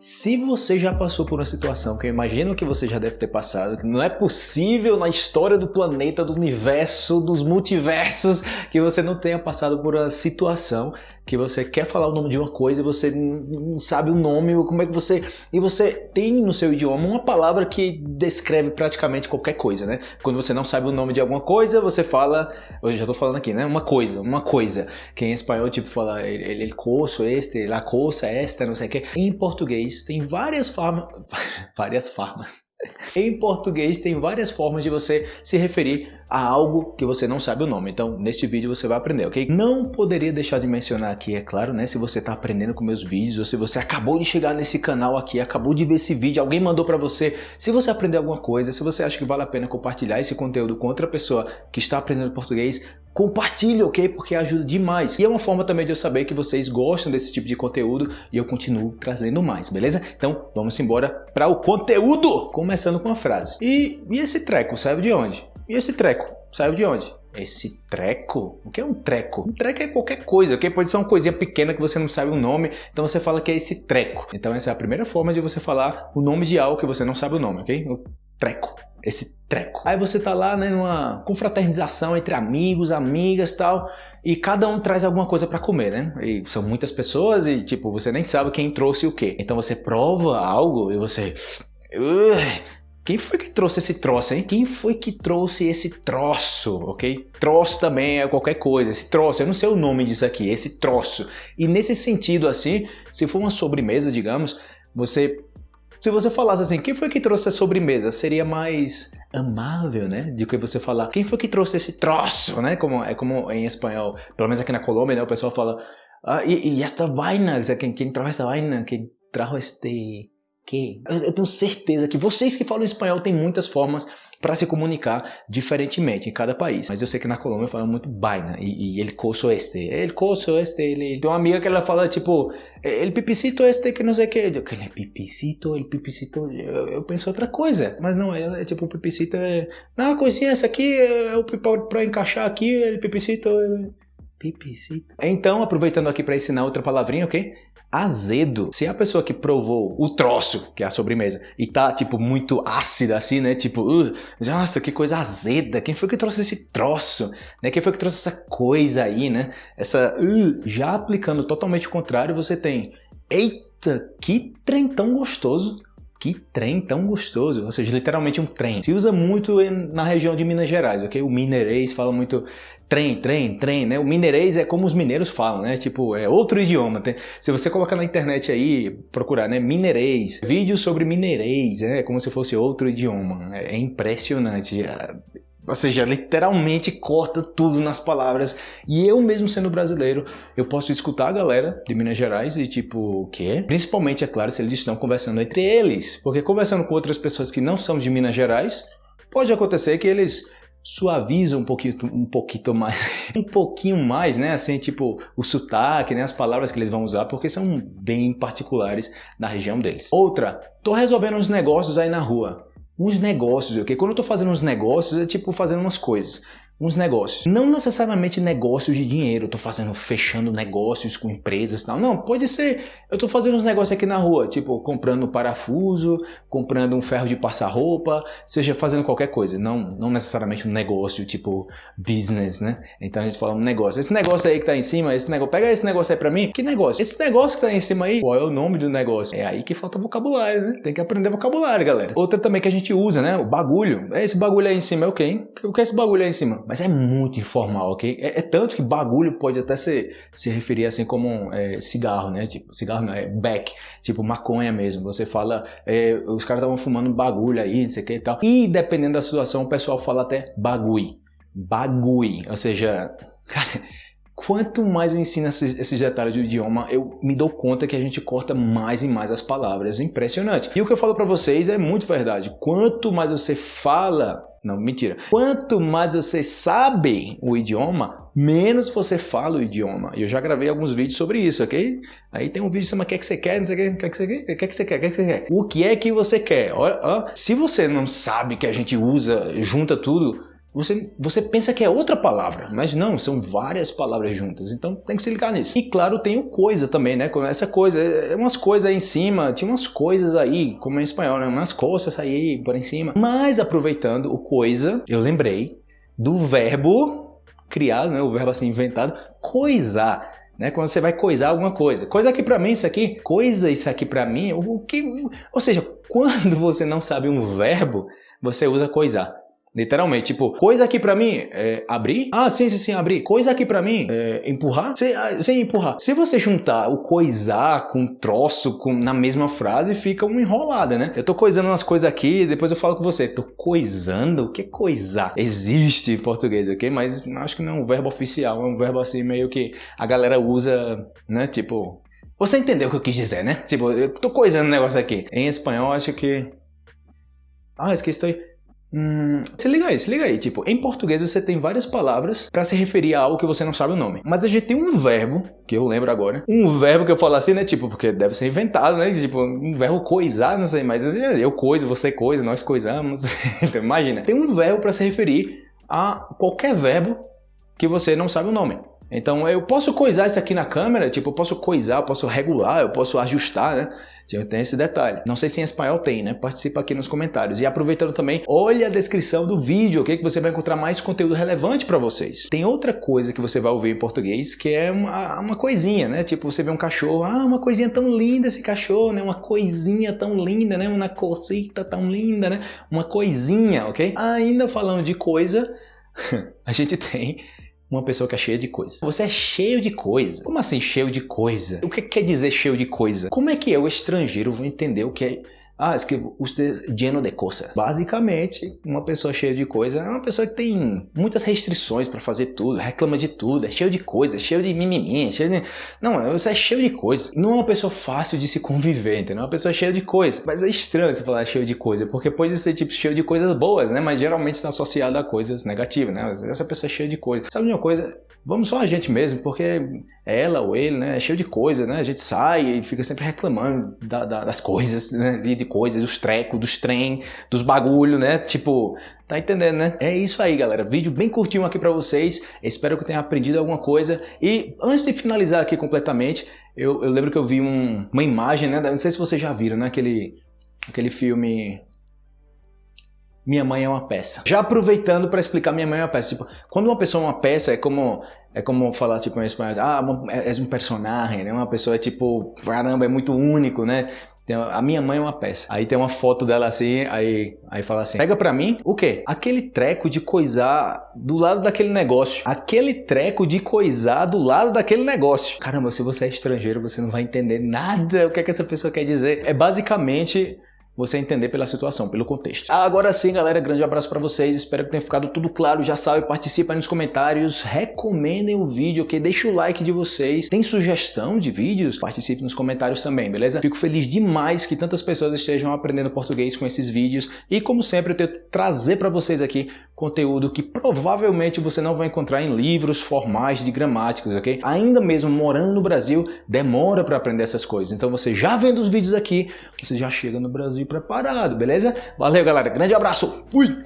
Se você já passou por uma situação que eu imagino que você já deve ter passado, que não é possível na história do planeta, do universo, dos multiversos, que você não tenha passado por uma situação que você quer falar o nome de uma coisa e você não sabe o nome, como é que você... E você tem no seu idioma uma palavra que descreve praticamente qualquer coisa, né? Quando você não sabe o nome de alguma coisa, você fala... Eu já tô falando aqui, né? Uma coisa, uma coisa. Que em espanhol, tipo, fala ele, ele coço este, la cosa esta, não sei o que. Em português, tem várias formas... várias formas em português tem várias formas de você se referir a algo que você não sabe o nome. Então, neste vídeo você vai aprender, ok? Não poderia deixar de mencionar aqui, é claro, né? Se você está aprendendo com meus vídeos ou se você acabou de chegar nesse canal aqui, acabou de ver esse vídeo, alguém mandou para você. Se você aprender alguma coisa, se você acha que vale a pena compartilhar esse conteúdo com outra pessoa que está aprendendo português, compartilhe, ok? Porque ajuda demais. E é uma forma também de eu saber que vocês gostam desse tipo de conteúdo e eu continuo trazendo mais, beleza? Então, vamos embora para o conteúdo! Começando com a frase. E, e esse treco saiu de onde? E esse treco saiu de onde? Esse treco? O que é um treco? Um treco é qualquer coisa, ok? Pode ser uma coisinha pequena que você não sabe o nome, então você fala que é esse treco. Então essa é a primeira forma de você falar o nome de algo que você não sabe o nome, ok? O treco esse treco. Aí você tá lá, né, numa confraternização entre amigos, amigas tal, e cada um traz alguma coisa para comer, né? E são muitas pessoas e, tipo, você nem sabe quem trouxe o quê. Então você prova algo e você... Quem foi que trouxe esse troço, hein? Quem foi que trouxe esse troço, ok? Troço também é qualquer coisa, esse troço, eu não sei o nome disso aqui, esse troço. E nesse sentido, assim, se for uma sobremesa, digamos, você se você falasse assim, quem foi que trouxe a sobremesa? Seria mais amável, né? Do que você falar, quem foi que trouxe esse troço, né? Como, é como em espanhol, pelo menos aqui na Colômbia, né? O pessoal fala, ah, e, e esta vaina, quem, quem trajo esta vaina, quem trajo este... Que? Eu, tenho certeza que vocês que falam espanhol têm muitas formas para se comunicar diferentemente em cada país. Mas eu sei que na Colômbia fala muito baina e, e ele coço este, ele coço este, ele... Tem uma amiga que ela fala tipo, ele pipicito este que não sei o que, eu, aquele pipicito, ele pipicito, eu, eu, penso outra coisa, mas não, é, é tipo o pipicito é, não, coisinha essa aqui é o para encaixar aqui, ele pipicito, é... pipicito. Então, aproveitando aqui para ensinar outra palavrinha, ok? azedo. Se a pessoa que provou o troço, que é a sobremesa, e tá, tipo, muito ácida assim, né? Tipo, uh, nossa, que coisa azeda. Quem foi que trouxe esse troço? Né? Quem foi que trouxe essa coisa aí, né? Essa, uh, já aplicando totalmente o contrário, você tem, eita, que trem tão gostoso. Que trem tão gostoso, ou seja, literalmente um trem. Se usa muito na região de Minas Gerais, ok? O mineirês fala muito trem, trem, trem, né? O mineirês é como os mineiros falam, né? Tipo, é outro idioma. Se você colocar na internet aí, procurar, né? Mineirês, vídeos sobre mineirês, né? Como se fosse outro idioma. É, é impressionante. É, ou seja, literalmente corta tudo nas palavras. E eu mesmo sendo brasileiro, eu posso escutar a galera de Minas Gerais e tipo, o quê? Principalmente, é claro, se eles estão conversando entre eles. Porque conversando com outras pessoas que não são de Minas Gerais, pode acontecer que eles suaviza um pouquinho, um pouquinho mais, um pouquinho mais, né? Assim, tipo, o sotaque, né? As palavras que eles vão usar, porque são bem particulares na região deles. Outra, tô resolvendo uns negócios aí na rua. Uns negócios, ok? Quando eu tô fazendo uns negócios, é tipo fazendo umas coisas uns negócios. Não necessariamente negócios de dinheiro, eu tô fazendo, fechando negócios com empresas e tal. Não, pode ser, eu tô fazendo uns negócios aqui na rua, tipo comprando parafuso, comprando um ferro de passar roupa, seja fazendo qualquer coisa. Não, não necessariamente um negócio tipo business, né? Então a gente fala um negócio. Esse negócio aí que tá em cima, esse negócio, pega esse negócio aí pra mim. Que negócio? Esse negócio que tá em cima aí, qual é o nome do negócio? É aí que falta vocabulário, né? Tem que aprender vocabulário, galera. Outra também que a gente usa, né? O bagulho. É esse bagulho aí em cima, é o quê? O que é esse bagulho aí em cima? Mas é muito informal, ok? É, é, tanto que bagulho pode até se, se referir assim como é, cigarro, né? Tipo, cigarro não, é back, tipo maconha mesmo. Você fala, é, os caras estavam fumando bagulho aí, não sei o que e tal. E dependendo da situação, o pessoal fala até bagui. Bagui, ou seja, cara Quanto mais eu ensino esses, esses, detalhes do idioma, eu me dou conta que a gente corta mais e mais as palavras. Impressionante. E o que eu falo para vocês é muito verdade. Quanto mais você fala... Não, mentira. Quanto mais você sabe o idioma, menos você fala o idioma. Eu já gravei alguns vídeos sobre isso, ok? Aí tem um vídeo chama O que, é que você quer? Não sei o que, o que, é que você quer? O que, é que você quer? O que, é que você quer? O que é que você quer? Olha, se você não sabe que a gente usa, junta tudo, você, você pensa que é outra palavra, mas não, são várias palavras juntas, então tem que se ligar nisso. E claro, tem o coisa também, né? Essa coisa, é, é umas coisas aí em cima, tinha umas coisas aí, como em espanhol, né? Umas coisas aí por em cima. Mas aproveitando o coisa, eu lembrei do verbo criado, né? O verbo assim inventado, coisar. Né, quando você vai coisar alguma coisa. Coisa aqui para mim, isso aqui, coisa isso aqui para mim, o que, ou seja, quando você não sabe um verbo, você usa coisar. Literalmente, tipo, coisa aqui pra mim é abrir? Ah, sim, sim, sim, abrir. Coisa aqui pra mim é empurrar? Sim, ah, sim, empurrar. Se você juntar o coisar com troço com, na mesma frase, fica uma enrolada, né? Eu tô coisando umas coisas aqui, depois eu falo com você. Tô coisando? O que é coisar? Existe em português, ok? Mas acho que não é um verbo oficial, é um verbo assim meio que a galera usa, né? Tipo, você entendeu o que eu quis dizer, né? Tipo, eu tô coisando um negócio aqui. Em espanhol, acho que. Ah, esqueci. Hum, se liga aí, se liga aí. Tipo, em português você tem várias palavras para se referir a algo que você não sabe o nome. Mas a gente tem um verbo, que eu lembro agora, um verbo que eu falo assim, né? Tipo, porque deve ser inventado, né? Tipo, um verbo coisar, não sei, mas eu coiso, você coisa, nós coisamos. então, imagina. Tem um verbo para se referir a qualquer verbo que você não sabe o nome. Então eu posso coisar isso aqui na câmera, tipo, eu posso coisar, eu posso regular, eu posso ajustar, né? Tem esse detalhe. Não sei se em espanhol tem, né? Participa aqui nos comentários. E aproveitando também, olha a descrição do vídeo, ok? Que você vai encontrar mais conteúdo relevante para vocês. Tem outra coisa que você vai ouvir em português, que é uma, uma coisinha, né? Tipo, você vê um cachorro, ah, uma coisinha tão linda esse cachorro, né? Uma coisinha tão linda, né? Uma cosita tão linda, né? Uma coisinha, ok? Ainda falando de coisa, a gente tem uma pessoa que é cheia de coisa. Você é cheio de coisa. Como assim cheio de coisa? O que quer dizer cheio de coisa? Como é que eu, estrangeiro, vou entender o que é ah, es que usted lleno de coisas. Basicamente, uma pessoa cheia de coisa é uma pessoa que tem muitas restrições para fazer tudo, reclama de tudo, é cheio de coisa, é cheio de mimimi, é cheio de... Não, você é cheio de coisa. Não é uma pessoa fácil de se conviver, entendeu? É uma pessoa cheia de coisa. Mas é estranho você falar cheio de coisa, porque pode ser tipo cheio de coisas boas, né? Mas geralmente está associado a coisas negativas, né? Essa pessoa é cheia de coisa. Sabe uma coisa? Vamos só a gente mesmo, porque ela ou ele, né? É cheio de coisa, né? A gente sai e fica sempre reclamando da, da, das coisas, né? De, de coisas, dos trecos, dos trem, dos bagulho, né? Tipo, tá entendendo, né? É isso aí, galera. Vídeo bem curtinho aqui pra vocês. Espero que tenham aprendido alguma coisa. E antes de finalizar aqui completamente, eu, eu lembro que eu vi um, uma imagem, né? Não sei se vocês já viram, né? Aquele, aquele filme... Minha Mãe é uma Peça. Já aproveitando para explicar Minha Mãe é uma Peça. Tipo, quando uma pessoa é uma peça, é como é como falar tipo em espanhol, ah, é um personagem, né? Uma pessoa é tipo, caramba, é muito único, né? A minha mãe é uma peça. Aí tem uma foto dela assim, aí, aí fala assim: pega pra mim o quê? Aquele treco de coisar do lado daquele negócio. Aquele treco de coisar do lado daquele negócio. Caramba, se você é estrangeiro, você não vai entender nada o que, é que essa pessoa quer dizer. É basicamente você entender pela situação, pelo contexto. Agora sim, galera, grande abraço para vocês. Espero que tenha ficado tudo claro. Já sabe, aí nos comentários, recomendem o vídeo, ok? Deixa o like de vocês. Tem sugestão de vídeos? Participe nos comentários também, beleza? Fico feliz demais que tantas pessoas estejam aprendendo português com esses vídeos e, como sempre, eu tento trazer para vocês aqui conteúdo que provavelmente você não vai encontrar em livros formais de gramáticos, ok? Ainda mesmo morando no Brasil, demora para aprender essas coisas. Então você já vendo os vídeos aqui, você já chega no Brasil preparado, beleza? Valeu, galera. Grande abraço. Fui!